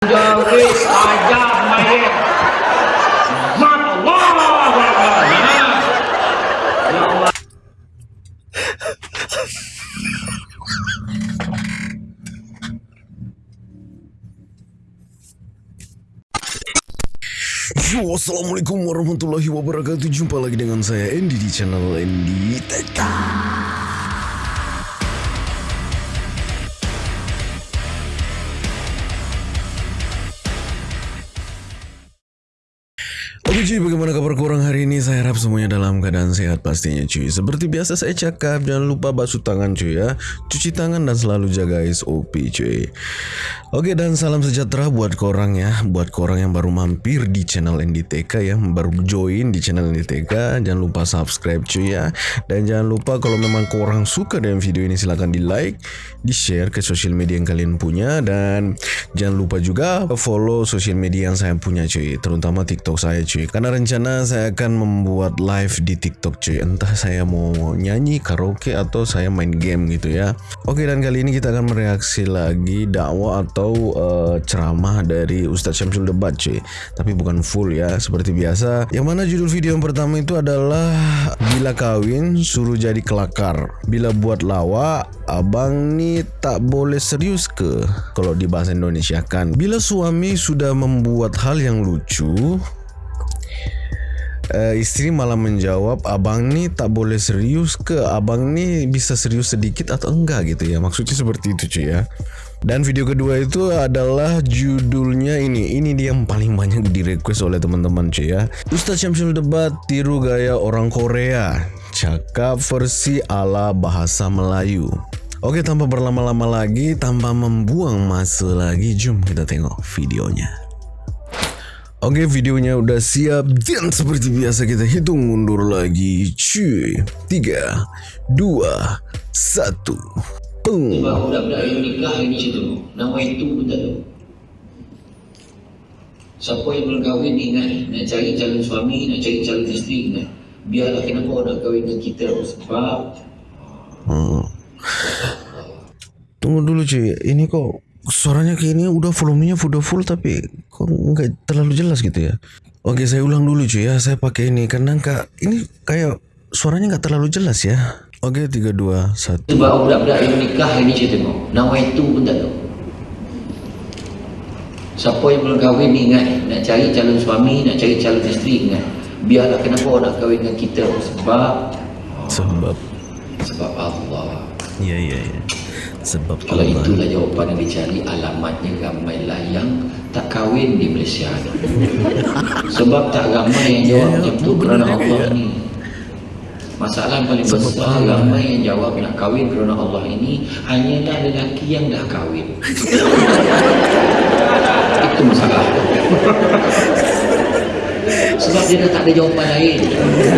Jadi ajak mayat. Assalamualaikum warahmatullahi wabarakatuh Jumpa lagi dengan saya Andy di channel Andy Teka Oke cuy, bagaimana kabar korang hari ini? Saya harap semuanya dalam keadaan sehat pastinya cuy. Seperti biasa saya cakap, jangan lupa basuh tangan cuy ya. Cuci tangan dan selalu jaga SOP cuy. Oke dan salam sejahtera buat korang ya. Buat korang yang baru mampir di channel NDTK ya. Baru join di channel NDTK. Jangan lupa subscribe cuy ya. Dan jangan lupa kalau memang korang suka dengan video ini silahkan di like, di share ke sosial media yang kalian punya. Dan jangan lupa juga follow sosial media yang saya punya cuy. Terutama TikTok saya cuy Karena rencana saya akan membuat live di TikTok cuy. Entah saya mau nyanyi, karaoke atau saya main game gitu ya. Oke dan kali ini kita akan mereaksi lagi dakwah atau uh, ceramah dari Ustadz Syamsul Debat cuy. Tapi bukan full ya seperti biasa. Yang mana judul video yang pertama itu adalah Bila kawin suruh jadi kelakar. Bila buat lawak abang ni tak boleh serius ke? Kalau di bahasa Indonesia kan Bila suami sudah membuat hal yang lucu uh, istri malah menjawab abang ni tak boleh serius ke? Abang ni bisa serius sedikit atau enggak? Gitu ya. Maksudnya seperti itu cuy ya. Dan video kedua itu adalah judulnya ini. Ini dia yang paling banyak di request oleh teman-teman cuy ya. Ustaz Syamsul Debat tiru gaya orang Korea. Cakap versi ala bahasa Melayu. Oke tanpa berlama-lama lagi Tanpa membuang masa lagi Jom kita tengok videonya Oke videonya udah siap dan seperti biasa kita hitung mundur lagi cuy 3 2 1 Pung Sebab budak-budak yang nikah ni macam tu. Nama itu pun tak tahu. Siapa yang belum kahwin ni ingat nak cari calon suami, nak cari calon isteri ingat. Biarlah kenapa orang nak kahwin dengan kita sebab hmm. Tunggu dulu cuy Ini kok suaranya kayak ini udah volumenya udah full tapi kok nggak terlalu jelas gitu ya Oke saya ulang dulu cuy ya Saya pakai ini karena kak ini kayak suaranya nggak terlalu jelas ya Oke tiga dua satu sebab budak-budak yang nikah hari ni saya tengok. Nama itu pun tak tahu. Siapa yang belum kahwin ni ingat nak cari calon suami, nak cari calon isteri ingat. Biarlah kenapa orang nak kahwin dengan kita sebab Sebab sebab Allah. Ya ya ya Sebab Kalau Allah itulah jawapan yang dicari Alamatnya ramailah yang tak kahwin di Malaysia. Sebab tak ramai yang jawab Ya, macam tu kerana Allah ni. Masalah yang paling Sebab besar Allah. Ramai yang jawab nak kahwin kerana Allah ini Hanyalah lelaki yang dah kahwin. Itu masalah. Sebab dia dah tak ada jawapan lain.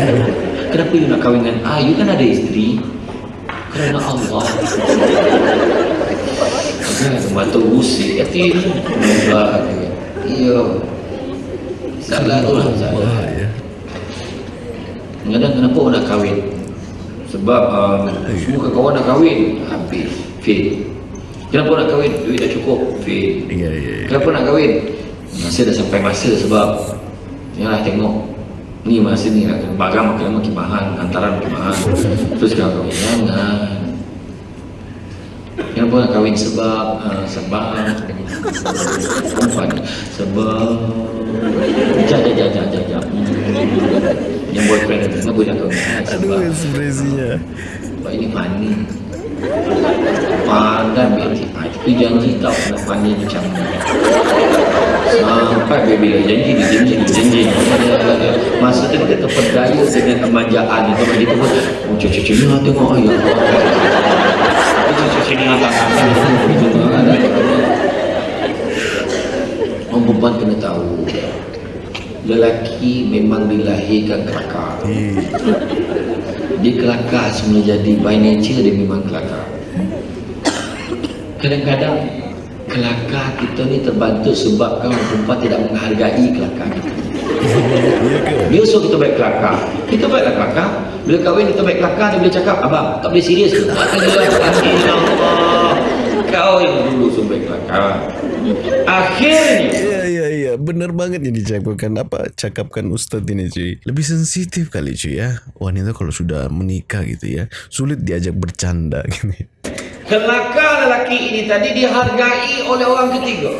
Kenapa you nak kahwin dengan Ah, you kan ada isteri Kerana Allah Kan, mata usik hati ni Mudah Ya Salah tu lah salah Kadang kenapa orang nak kahwin? Sebab um, semua kawan nak kahwin, habis, fail. Kenapa nak kahwin? Duit dah cukup, fail. Kenapa nak kahwin? Masa dah sampai masa sebab Yalah tengok Ni masa ni nak barang makin lama makin mahal Hantaran makin mahal. Terus sekarang kahwin Jangan Kenapa nak kahwin? Sebab uh, Sebab Perempuan. Sebab. Jap jap jap jap jap jap. Hmm. Yang boyfriend ada Kenapa nak kahwin? Ah, Aduh Sebab. ekspresinya sebab ini funny. Pandai baby ah, Itu janji tau nak funny macam ni Sampai baby dah janji dia janji dia janji. Masa tu kita terpedaya dengan kemanjaan itu. Dia tu pun Oh cucu-cucu ni lah tengok oh, ya Cucu-cucu ni Orang perempuan kena tahu Lelaki memang dilahirkan kelakar. Dia kelakar semula jadi by nature dia memang kelakar. Kadang-kadang kelakar kita ni terbantu sebab orang perempuan tidak menghargai kelakar kita. Ke? dia suruh kita baik kelakar. Kita baiklah kelakar. Bila kahwin kita baik kelakar dia boleh cakap abang tak boleh serius ke? Allah kau yang dulu suruh baik kelakar. Akhirnya iya iya benar banget yang dicakapkan apa cakapkan Ustadz ini cuy. Lebih sensitif kali cuy ya. Wanita kalau sudah menikah gitu ya sulit diajak bercanda gitu kelaka lelaki ini tadi dihargai oleh orang ketiga.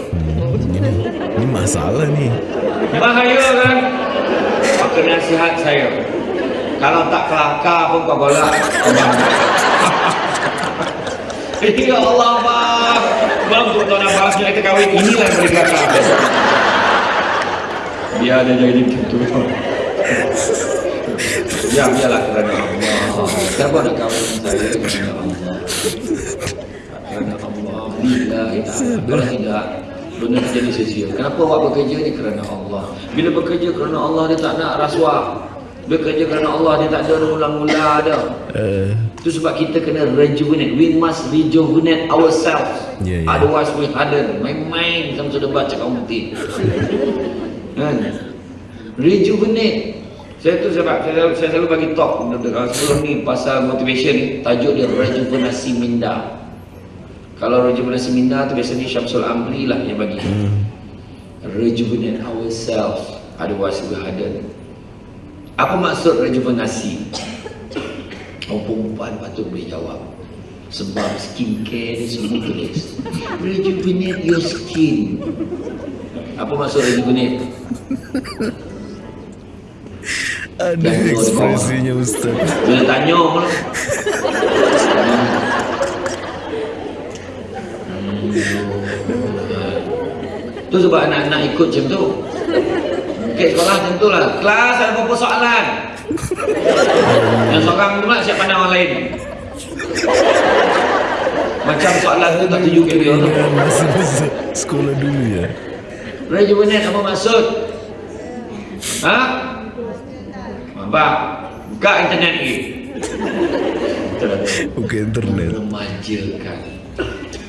ini, masalah nih Bahaya kan? Maka nasihat saya. Kalau tak kelakar pun kau golak. Ya Allah, Bang. Bang, tu tuan abang kita kahwin. Inilah yang boleh kelakar. Biar dia jadi gitu. Ya, biarlah kerana Allah. Siapa nak kahwin saya Kalau tidak, benda jadi sia-sia. Kenapa awak bekerja ni kerana Allah? Bila bekerja kerana Allah, dia tak nak rasuah. Bekerja kerana Allah, dia tak ada ulang-ulang ada. uh, Itu sebab kita kena rejuvenate. We must rejuvenate ourselves. Ya, ya. Otherwise we harden. Main-main sama sudah baca kaum putih. kan? Rejuvenate. Saya tu sebab saya, selalu- saya selalu bagi talk uh, sebelum ni pasal motivation ni. Tajuk dia rejuvenasi minda. Kalau rejuvenasi minda tu biasanya Syamsul Amri lah yang bagi. Rejuvenate ourselves. Otherwise we harden. Apa maksud rejuvenasi? Oh perempuan patut boleh jawab Sebab skincare ni semua tulis Rejuvenate your skin Apa maksud rejuvenate? Ada ekspresinya Ustadz Bila tanya pula. Tu sebab anak-anak ikut macam tu. Okey sekolah macam tu lah. Kelas ada berapa soalan? Yang seorang pula siap pandang orang lain. Macam soalan tu tak tuju ke dia? Tu sekolah dulu ya. Rejuvenate apa maksud? Ha? Nampak? Buka internet ni. buka internet Remajakan.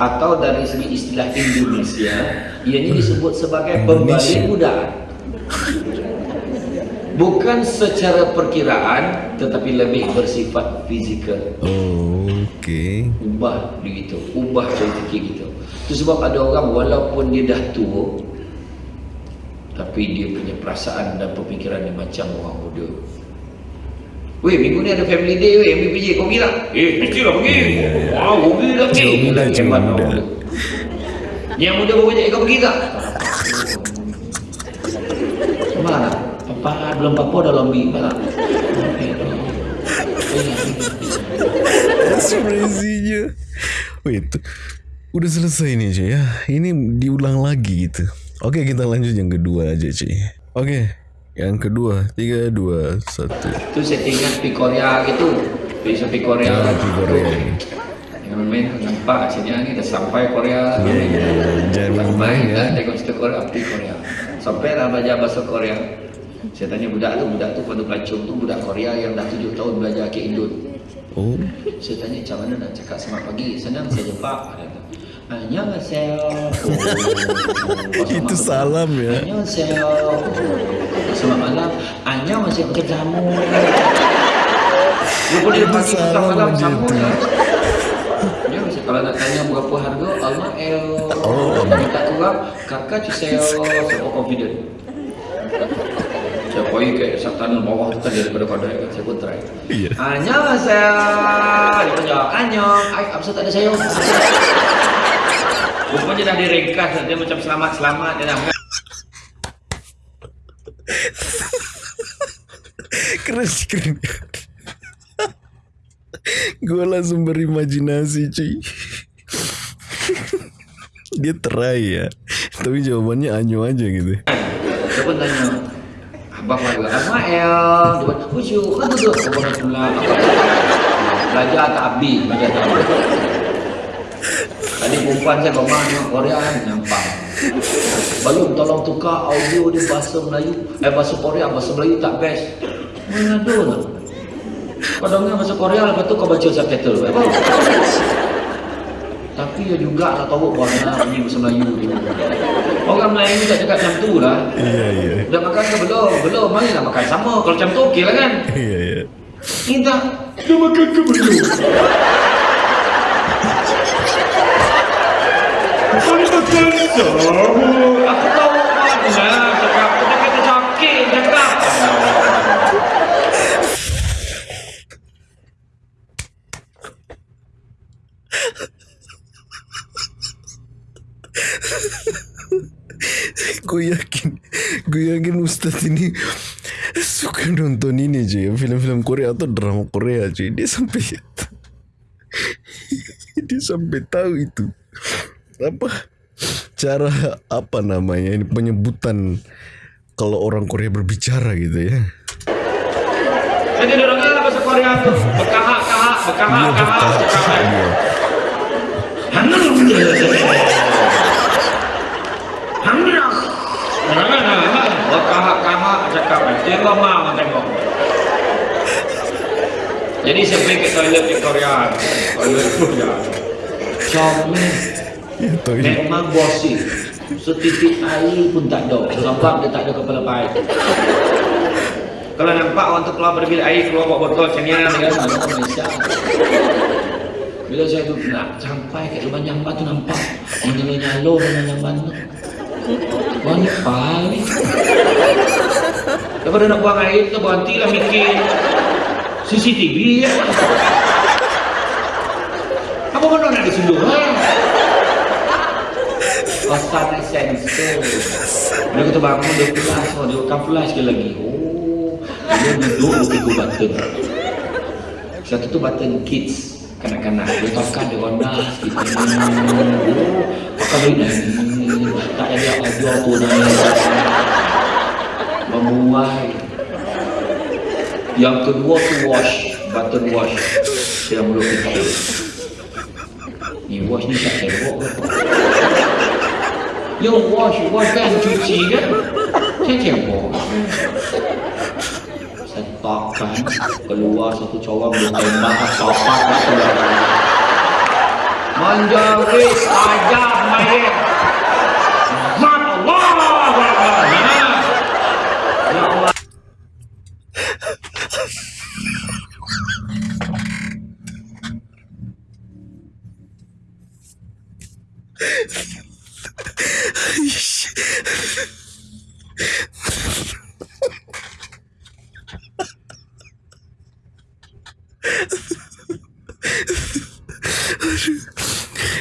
Atau dari segi istilah Indonesia, ianya disebut sebagai pembalik budak. Bukan secara perkiraan, tetapi lebih bersifat fizikal. oh, oke Ubah begitu, ubah cara fikir kita. Itu sebab ada orang walaupun dia dah tua, tapi dia punya perasaan dan pemikiran dia macam orang muda. Weh, minggu ni ada family day weh, ambil pergi. Kau pergi tak? Eh, mestilah pergi. Wah, kau pergi tak pergi? Jiwa hebat muda. orang Yang muda pun banyak, kau pergi tak? Mana? Papa belum apa dah lombi. Mana? ekspresinya wait udah selesai nih cuy ya ini diulang lagi gitu oke kita lanjut yang kedua aja cuy oke yang kedua tiga dua satu Tu saya ingat pi Korea gitu. Bisa pi Korea. Ya, pi Korea ini. Yang main nampak sini ni dah sampai Korea. Iya, iya, iya. Jangan main ya. tengok cerita Korea pi Korea. Sampai dah belajar bahasa Korea. Saya tanya budak tu, budak tu pada pelacung tu budak Korea yang dah tujuh tahun belajar ke Indon. oh Saya tanya macam mana nak cakap selamat pagi. Senang saja Pak. Dia kata, Annyeonghaseyo. Oh, Itu salam ya. Annyeonghaseyo. Selamat malam. Annyeonghaseyo pakai jamu. Dia boleh pagi petang salam malam jamu. ya. Dia mesti kalau nak tanya berapa harga, Allah el. Oh. Minta kurang, kakak cuseyo. Saya confident. Saya pergi ke Sabtan bawah tu tadi daripada kodai kan. Saya pun try. Iya. Annyeonghaseyo. Dia jawab, Annyeong. Ay, apa tak ada saya? Rupanya dah direngkas. Dia macam selamat-selamat. Dia dah keren sih, keren gue langsung berimajinasi cuy. Dia try ya. Tapi jawabannya anyo aja gitu. Pun tanya? Abang warga Amael Dia pun Khusyuk Kan tu? Tu Abang pula. Belajar tak habis Belajar tak habis. Tadi perempuan saya rumah tengok Korea kan? Nampak. Belum tolong tukar audio dia bahasa Melayu. Eh bahasa Korea Bahasa Melayu tak best Mana ada lah Kau dengar bahasa Korea Lepas tu kau baca subtitle Apa? Tapi ya juga nak tahu nak bunyi bahasa Melayu dia. Orang Melayu tak cakap macam tu lah iya iya Dah makan ke belum? Belum, marilah makan sama. Kalau macam tu okey lah kan? iya iya tak. Dah makan ke belum? ni betul Aku tahu mana cakap. Kita kata sakit cakap. Gue yakin Gue yakin Ustaz ini Suka nonton ini cuy Film-film Korea atau drama Korea cuy Dia sampai Dia sampai tahu itu. Apa? Cara Apa namanya ini? Penyebutan Kalau orang Korea berbicara gitu ya. Jadi orangnya bahasa Korea tu. Bekahak kahak, bekahak Dia kahak berkata cakap. dia. Bekahak kahak Tengok mah tengok. Jadi saya pergi ke toilet Victoria. Toilet Victoria. Comel. Ya toilet Memang bosi. Setitik air pun tak ada. Sebab dia tak ada kepala baik. Kalau nampak orang tu keluar bilik air, keluar bawa botol ni, dia "Ada orang Malaysia." Bila saya tu nak sampai kat lubang jamban tu nampak orang nyalo-nyalo dalam jamban tu. Ni pahal ni. Daripada nak buang air tu berhentilah mikir CCTV ya. Apa mana nak disunduh ha? Oh, sana sensor. Dia kata bangun dia flash, oh, dia akan flash sekali lagi. Oh, dia duduk tiga button. Satu tu button kids kanak-kanak. Dia tekan dia ronda sikit. Oh, pakai dah. Tak ada audio tu dah. Membuai. Yang kedua tu wash, button wash. Dia mulut kita. Ni wash ni tak ke? Yo wash, wash kan cuci kan? Saya tembok. Saya takkan keluar satu corang dia tembak keluar. Menjerit ajab mayat. Mat Allah. Ya Allah.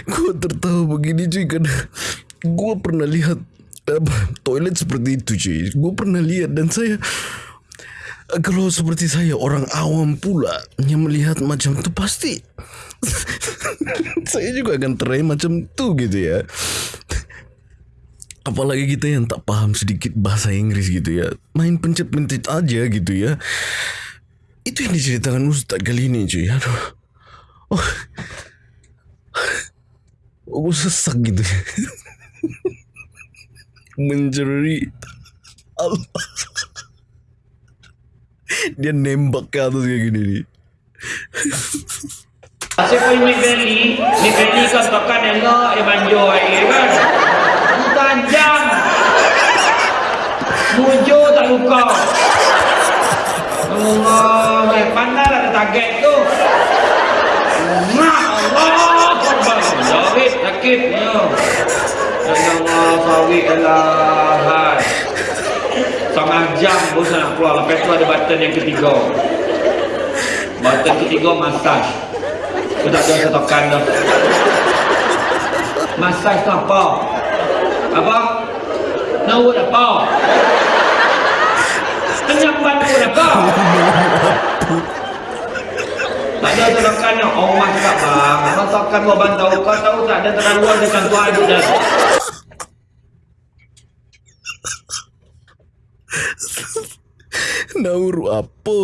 Gue tertawa begini cuy Karena Gue pernah lihat apa, Toilet cuy Gue pernah lihat dan saya Kalau seperti saya Orang awam pula Yang melihat macam itu pasti Saya juga akan terai macam itu gitu ya. Apalagi kita yang tak paham sedikit bahasa Inggris gitu ya. Main pencet-pencet aja gitu ya. Itu yang diceritakan Ustaz kali ini cuy. Aduh. Oh. Oh, gue sesak gitu. Menjerit Allah Dia nembak ke atas kayak gini nih Asyik kau ni beli, ni beli kan tekan elok, dia manjur air kan. Tajam. Mujur tak luka. Allah, eh, pandai lah target tu. Mak Allah, korban. Jawit, sakit. Ya. Ya Allah, sawit hai. Setengah jam pun nak keluar. Lepas tu ada button yang ketiga. Button ketiga, massage. Aku tak ada saya tekan dah. Massage tu apa? Apa? Nawut apa? Penyampaian pun apa? Tak ada tekan dah. Allah cakap bang. Abang tekan kau abang tahu. Kau tahu tak ada terlaluan dengan tu ada dah. Nauru apa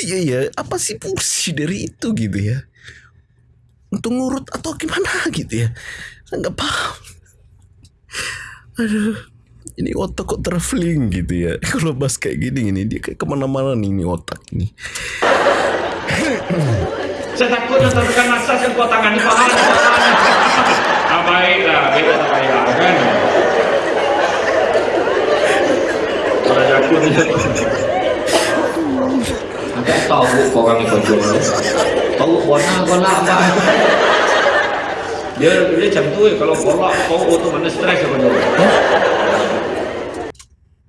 Iya ya Apa sih fungsi dari itu gitu ya Untuk ngurut atau gimana gitu ya Saya paham Aduh ini otak kok traveling gitu ya Kalau bahas kayak gini ini Dia kayak kemana-mana nih ini otak ini Saya takut yang tertekan massage yang kuat tangan di paha. Ah, baiklah. Baiklah tak payah kan. Kalau aku ni Agak tahu kau orang ni jual Tahu warna kau nak apa Dia dia macam tu eh, kalau kolak kau tu mana stres apa tu.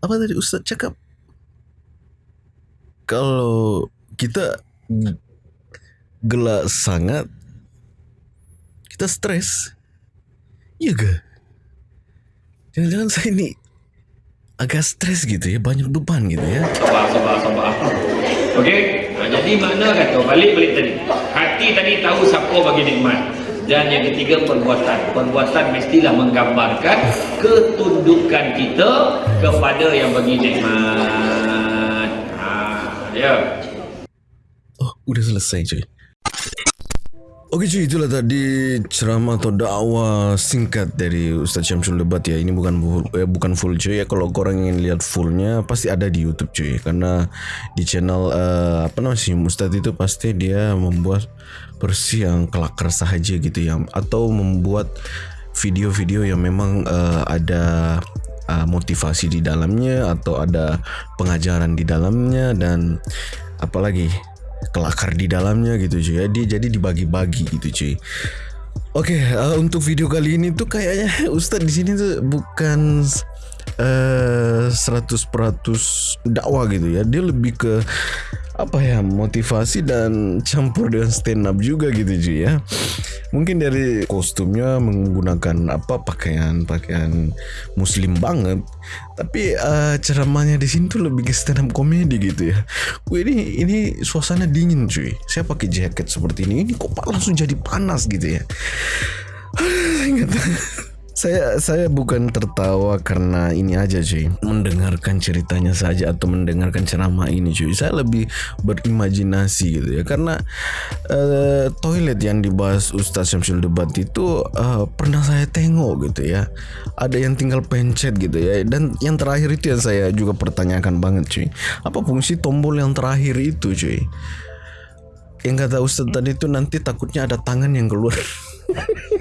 Apa tadi Ustaz cakap? Kalau kita gelak sangat, kita stres. Iya ke? Jangan-jangan saya ni agak stres gitu ya, banyak beban gitu ya. Sabar, sabar, sabar. Okey, ha, jadi mana kata balik-balik tadi. Hati tadi tahu siapa bagi nikmat. Dan yang ketiga perbuatan. Perbuatan mestilah menggambarkan ketundukan kita kepada yang bagi nikmat. Ha, ya. Oh, udah selesai cuy. Oke cuy, itulah tadi ceramah atau dakwah singkat dari Ustaz Syamsul Debat ya. Ini bukan eh, bukan full cuy ya. Kalau korang ingin lihat fullnya pasti ada di YouTube cuy. Karena di channel eh, apa namanya sih Ustaz itu pasti dia membuat versi yang kelakar saja gitu ya. Atau membuat video-video yang memang eh, ada uh, motivasi di dalamnya atau ada pengajaran di dalamnya dan apalagi kelakar di dalamnya gitu cuy. Ya dia jadi dibagi-bagi gitu cuy. Oke uh, untuk video kali ini tuh kayaknya Ustadz di sini tuh bukan uh, 100% dakwah gitu ya. Dia lebih ke apa ya motivasi dan campur dengan stand up juga gitu cuy ya. Mungkin dari kostumnya menggunakan apa pakaian pakaian muslim banget. Tapi uh, ceramahnya di sini tuh lebih ke stand up komedi gitu ya. Wih, ini ini suasana dingin cuy. Saya pakai jaket seperti ini ini kok langsung jadi panas gitu ya. Ingat saya saya bukan tertawa karena ini aja cuy. Mendengarkan ceritanya saja atau mendengarkan ceramah ini cuy saya lebih berimajinasi gitu ya. Karena uh, toilet yang dibahas Ustaz Syamsul Debat itu uh, pernah saya tengok gitu ya. Ada yang tinggal pencet gitu ya. Dan yang terakhir itu yang saya juga pertanyakan banget cuy. Apa fungsi tombol yang terakhir itu cuy? Yang kata Ustaz tadi itu nanti takutnya ada tangan yang keluar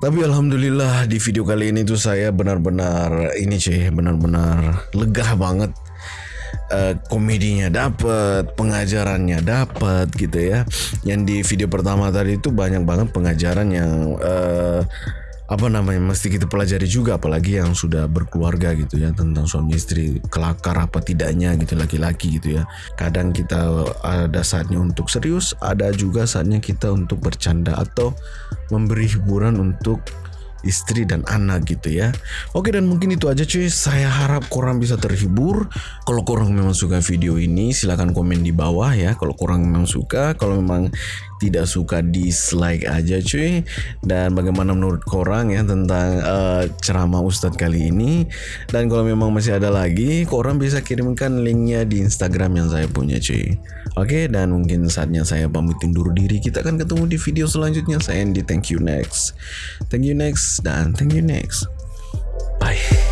Tapi alhamdulillah di video kali ini tuh saya benar-benar ini cuy, benar-benar lega banget. Uh, komedinya dapat, pengajarannya dapat gitu ya. Yang di video pertama tadi itu banyak banget pengajaran yang uh, apa namanya mesti kita pelajari juga apalagi yang sudah berkeluarga gitu ya tentang suami istri kelakar apa tidaknya gitu laki-laki gitu ya kadang kita ada saatnya untuk serius ada juga saatnya kita untuk bercanda atau memberi hiburan untuk istri dan anak gitu ya. Oke dan mungkin itu aja cuy. Saya harap korang bisa terhibur. Kalau korang memang suka video ini silahkan komen di bawah ya. Kalau korang memang suka, kalau memang tidak suka dislike aja cuy. Dan bagaimana menurut korang ya tentang uh, ceramah Ustadz kali ini. Dan kalau memang masih ada lagi, korang bisa kirimkan linknya di Instagram yang saya punya cuy. Oke dan mungkin saatnya saya pamit undur diri. Kita akan ketemu di video selanjutnya. Saya Andy. Thank you next. Thank you next dan thank you next. Bye.